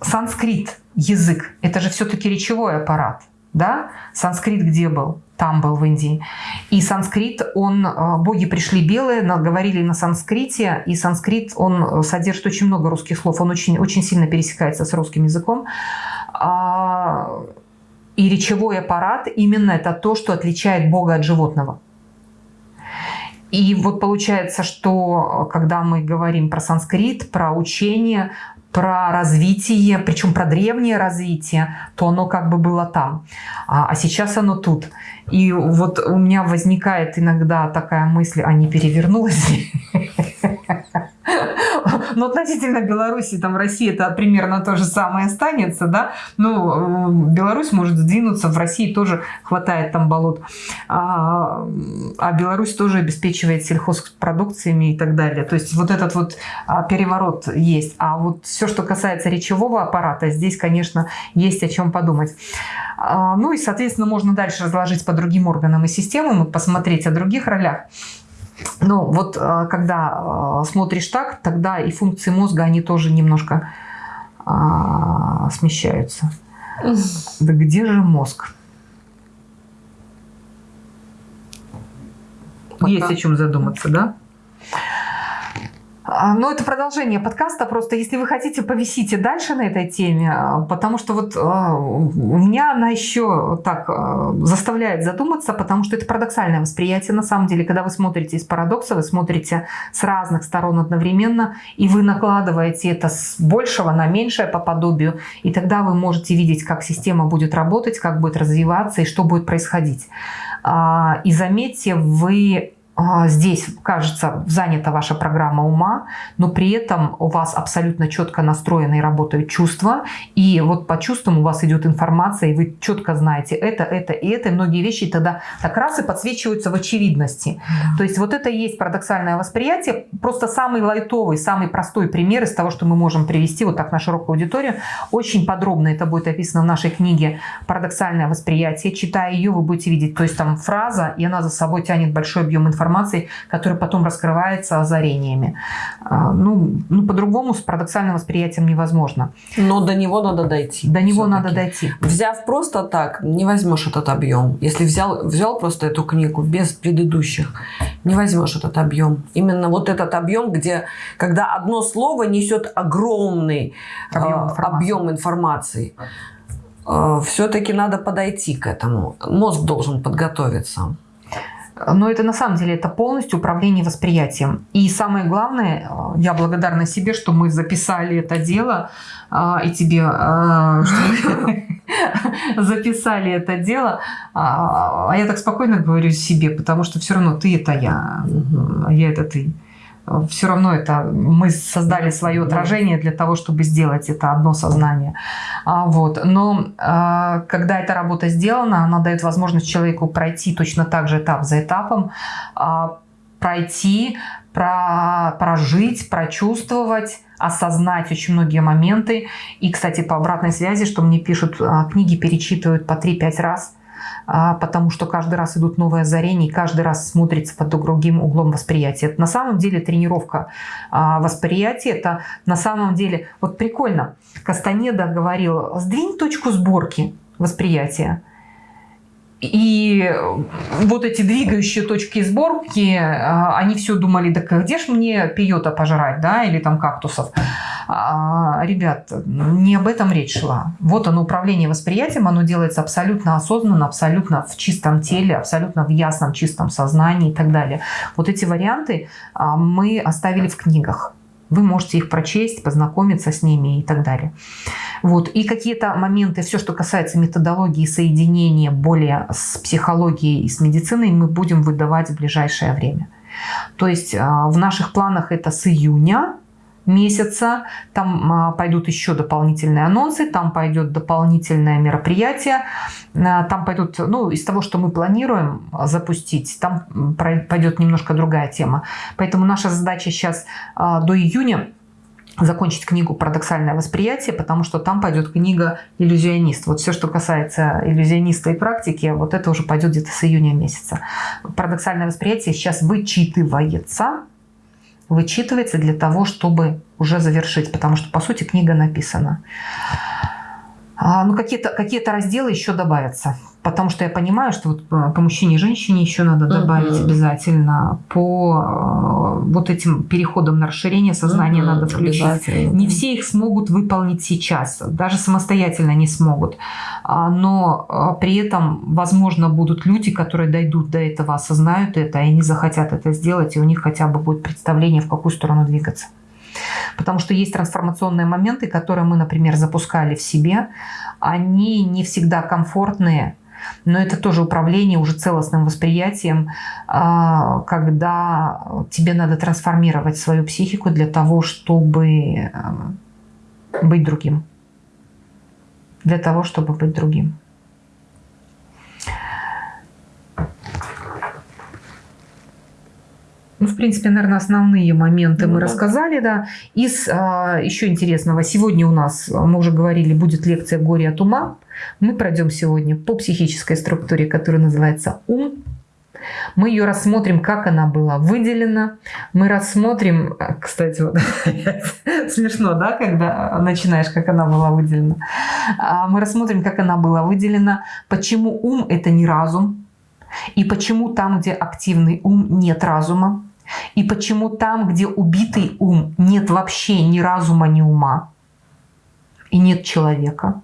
санскрит, язык, это же все-таки речевой аппарат, да, санскрит где был? Там был в Индии. И санскрит, он, э, боги пришли белые, говорили на санскрите, и санскрит, он содержит очень много русских слов, он очень, очень сильно пересекается с русским языком. А, и речевой аппарат именно это то, что отличает Бога от животного. И вот получается, что э, когда мы говорим про санскрит, про учение, про развитие, причем про древнее развитие, то оно как бы было там, а, а сейчас оно тут. И вот у меня возникает иногда такая мысль, а не перевернулась Но относительно Беларуси, там России это примерно то же самое останется, да. Ну, Беларусь может сдвинуться, в России тоже хватает там болот. А, а Беларусь тоже обеспечивает сельхозпродукциями и так далее. То есть вот этот вот а, переворот есть. А вот все, что касается речевого аппарата, здесь, конечно, есть о чем подумать. А, ну и, соответственно, можно дальше разложить по другим органам и системам и посмотреть о других ролях. Но вот э, когда э, смотришь так, тогда и функции мозга, они тоже немножко а, смещаются. Да где же мозг? Пока. Есть о чем задуматься, да? А, Но ну, это продолжение подкаста. Просто если вы хотите, повисите дальше на этой теме, а, потому что вот а, у меня она еще так заставляет задуматься, потому что это парадоксальное восприятие на самом деле. Когда вы смотрите из парадокса, вы смотрите с разных сторон одновременно, и вы накладываете это с большего на меньшее по подобию, и тогда вы можете видеть, как система будет работать, как будет развиваться и что будет происходить. И заметьте, вы здесь, кажется, занята ваша программа ума, но при этом у вас абсолютно четко настроены и работают чувства, и вот по чувствам у вас идет информация, и вы четко знаете это, это и это, и многие вещи тогда так раз и подсвечиваются в очевидности. То есть вот это и есть парадоксальное восприятие, просто самый лайтовый, самый простой пример из того, что мы можем привести вот так на широкую аудиторию. Очень подробно это будет описано в нашей книге «Парадоксальное восприятие». Читая ее, вы будете видеть, то есть там фраза, и она за собой тянет большой объем информации, информацией, которая потом раскрывается озарениями. А, ну, ну по-другому с парадоксальным восприятием невозможно. Но до него надо дойти. До него надо дойти. Взяв просто так, не возьмешь этот объем. Если взял, взял просто эту книгу без предыдущих, не возьмешь этот объем. Именно вот этот объем, где когда одно слово несет огромный объем информации. Объем информации Э, все-таки надо подойти к этому. Мозг должен подготовиться. Но это на самом деле это полностью управление восприятием. И самое главное, э, я благодарна себе, что мы записали это дело, э, и тебе, что записали это дело. А я так спокойно говорю себе, потому что все равно ты это я, а я это ты все равно это мы создали свое отражение для того, чтобы сделать это одно сознание. А, вот. Но а, когда эта работа сделана, она дает возможность человеку пройти точно так же этап за этапом, а, пройти, про, прожить, прочувствовать, осознать очень многие моменты. И, кстати, по обратной связи, что мне пишут, книги перечитывают по 3-5 раз – потому что каждый раз идут новые озарения, и каждый раз смотрится под другим углом восприятия. Это на самом деле тренировка а, восприятия. Это на самом деле... Вот прикольно. Кастанеда говорил, сдвинь точку сборки восприятия. И вот эти двигающие точки сборки, а, они все думали, да где ж мне пиота пожрать, да, или там кактусов. А, ребят, не об этом речь шла. Вот оно, управление восприятием, оно делается абсолютно осознанно, абсолютно в чистом теле, абсолютно в ясном, чистом сознании и так далее. Вот эти варианты а, мы оставили в книгах. Вы можете их прочесть, познакомиться с ними и так далее. Вот. И какие-то моменты, все, что касается методологии соединения более с психологией и с медициной, мы будем выдавать в ближайшее время. То есть а, в наших планах это с июня месяца. Там а, пойдут еще дополнительные анонсы, там пойдет дополнительное мероприятие, а, там пойдут, ну, из того, что мы планируем запустить, там пойдет немножко другая тема. Поэтому наша задача сейчас а, до июня закончить книгу «Парадоксальное восприятие», потому что там пойдет книга «Иллюзионист». Вот все, что касается иллюзиониста и практики, вот это уже пойдет где-то с июня месяца. «Парадоксальное восприятие» сейчас вычитывается, вычитывается для того, чтобы уже завершить, потому что, по сути, книга написана. А, ну, какие-то какие разделы еще добавятся. Потому что я понимаю, что вот по мужчине и женщине еще надо добавить uh-huh. обязательно. По э, вот этим переходам на расширение сознания uh-huh. надо включить. Не все их смогут выполнить сейчас. Даже самостоятельно не смогут. А, но а, при этом, возможно, будут люди, которые дойдут до этого, осознают это, и они захотят это сделать, и у них хотя бы будет представление, в какую сторону двигаться. Потому что есть трансформационные моменты, которые мы, например, запускали в себе. Они не всегда комфортные, но это тоже управление уже целостным восприятием, а, когда тебе надо трансформировать свою психику для того, чтобы быть другим. Для того, чтобы быть другим. Ну, в принципе, наверное, основные моменты ну, мы да. рассказали, да. Из а, еще интересного, сегодня у нас, мы уже говорили, будет лекция «Горе от ума». Мы пройдем сегодня по психической структуре, которая называется «Ум». Мы ее рассмотрим, как она была выделена. Мы рассмотрим, а, кстати, вот, смешно, да, когда начинаешь, как она была выделена. А, мы рассмотрим, как она была выделена, почему ум – это не разум, и почему там, где активный ум, нет разума. И почему там, где убитый ум, нет вообще ни разума, ни ума. И нет человека.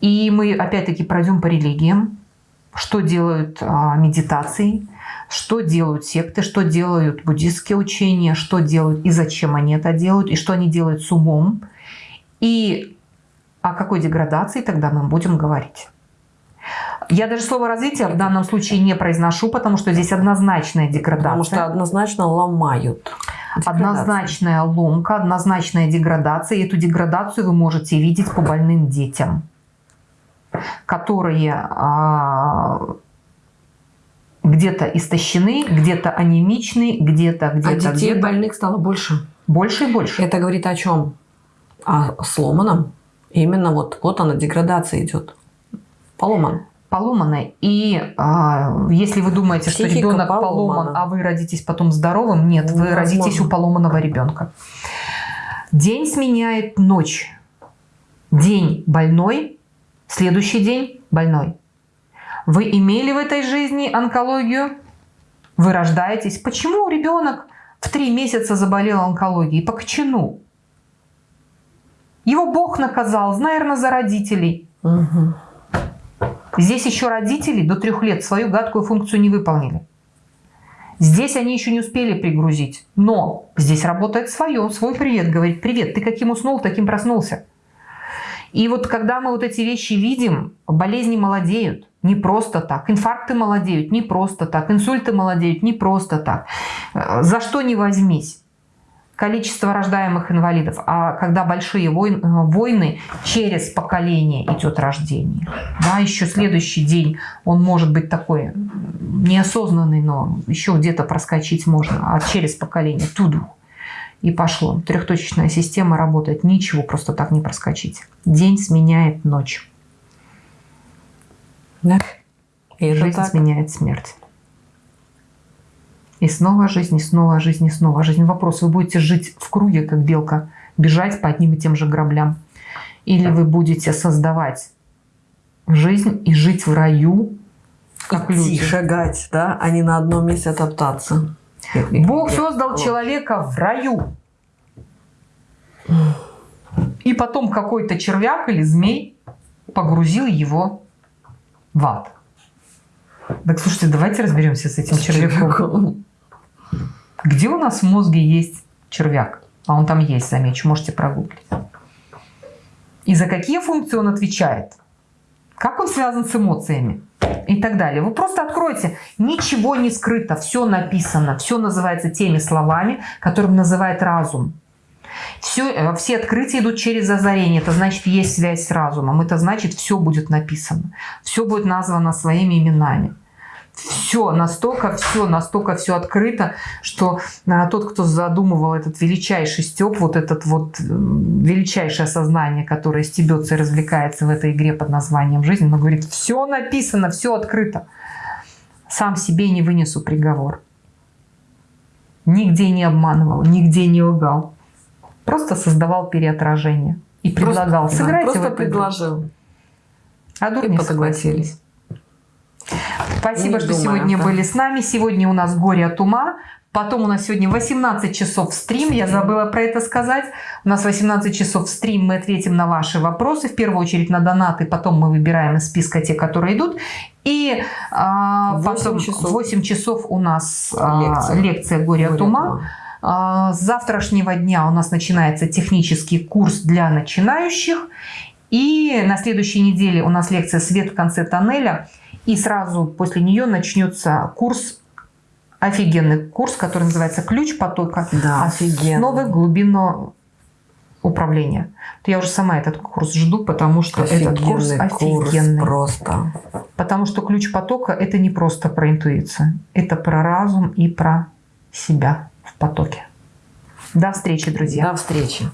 И мы опять-таки пройдем по религиям, что делают а, медитации, что делают секты, что делают буддистские учения, что делают и зачем они это делают, и что они делают с умом, и о какой деградации тогда мы будем говорить. Я даже слово развитие в данном случае не произношу, потому что здесь однозначная деградация. Потому что однозначно ломают. Однозначная ломка, однозначная деградация. И эту деградацию вы можете видеть по больным детям, которые а, где-то истощены, где-то анемичны, где-то где-то. А детей где больных стало больше. Больше и больше. Это говорит о чем? О сломанном. Именно вот, вот она, деградация идет. Поломан поломаны. И а, если вы думаете, Психика что ребенок поломана. поломан, а вы родитесь потом здоровым, нет, вы Невозможно. родитесь у поломанного ребенка. День сменяет ночь. День больной, следующий день больной. Вы имели в этой жизни онкологию? Вы рождаетесь. Почему ребенок в три месяца заболел онкологией? По кочану. Его Бог наказал, наверное, за родителей. Мгм. Здесь еще родители до трех лет свою гадкую функцию не выполнили. Здесь они еще не успели пригрузить. Но здесь работает свое, свой привет. Говорит, привет, ты каким уснул, таким проснулся. И вот когда мы вот эти вещи видим, болезни молодеют не просто так. Инфаркты молодеют не просто так. Инсульты молодеют не просто так. Э, За что не возьмись. Количество рождаемых инвалидов. А когда большие войн- э, войны, через поколение идет рождение. Да, еще следующий день он может быть такой неосознанный, но еще где-то проскочить можно. А через поколение туду. И пошло. Трехточечная система работает. Ничего просто так не проскочить. День сменяет ночь. Да. И Жизнь так. сменяет смерть. И снова жизнь, и снова жизнь, и снова жизнь. Вопрос, вы будете жить в круге, как белка, бежать по одним и тем же граблям? Или вы будете создавать жизнь и жить в раю, как Идти, люди? шагать, да, а не на одном месте топтаться. Бог создал человека в раю. И потом какой-то червяк или змей погрузил его в ад. Так слушайте, давайте разберемся с этим червяком. Где у нас в мозге есть червяк? А он там есть, замечу, можете прогуглить. И за какие функции он отвечает? Как он связан с эмоциями? И так далее. Вы просто откройте. Ничего не скрыто, все написано, все называется теми словами, которым называет разум. Все, э, все открытия идут через озарение. Это значит, есть связь с разумом. Это значит, все будет написано. Все будет названо своими именами. Все настолько, все настолько все открыто, что а, тот, кто задумывал этот величайший степ, вот этот вот величайшее сознание, которое стебется и развлекается в этой игре под названием жизнь, он говорит, все написано, все открыто. Сам себе не вынесу приговор. Нигде не обманывал, нигде не лгал. Просто создавал переотражение. И предлагал, Просто- да, сыграйте Просто эту игру». предложил. А дурни согласились. Спасибо, что думая, сегодня да. были с нами. Сегодня у нас горе от ума. Потом у нас сегодня 18 часов стрим. Я забыла про это сказать. У нас 18 часов стрим. Мы ответим на ваши вопросы. В первую очередь на донаты. Потом мы выбираем из списка те, которые идут. И а, Восемь потом часов. 8 часов у нас а, Лекция. лекция «Горе, от Горе ума». А, С завтрашнего дня у нас начинается технический курс для начинающих. И на следующей неделе у нас лекция «Свет в конце тоннеля». И сразу после нее начнется курс, офигенный курс, который называется «Ключ потока Да, основы глубинного управления». Вот Я уже сама этот курс жду, потому что этот курс Офигенный курс офигенный. просто. Потому что ключ потока – это не просто про интуицию. Это про разум и про себя в потоке. До встречи, друзья. До встречи.